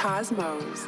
Cosmos.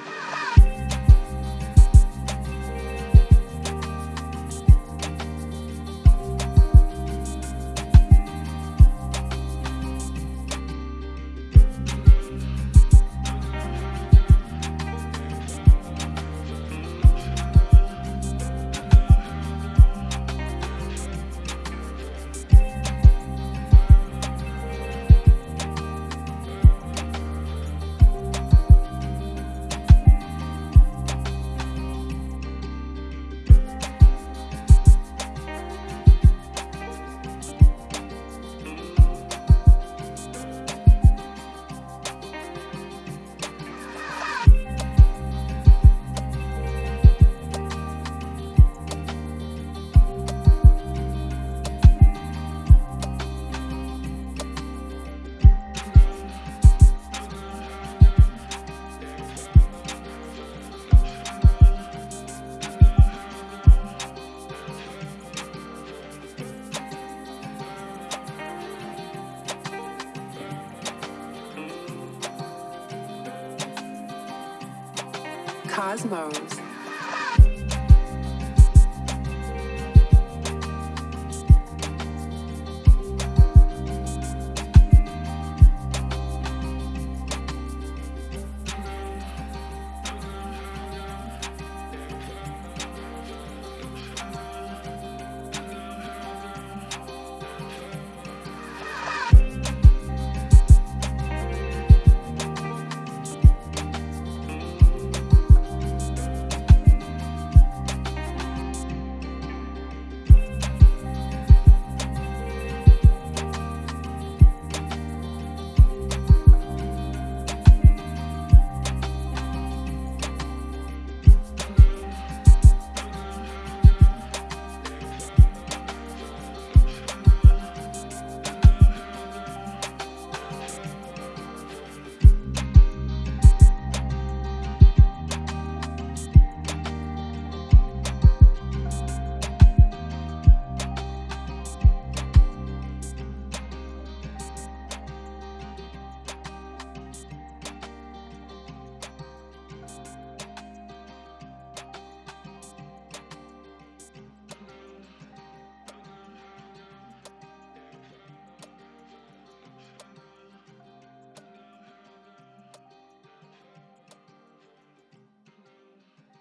Cosmos.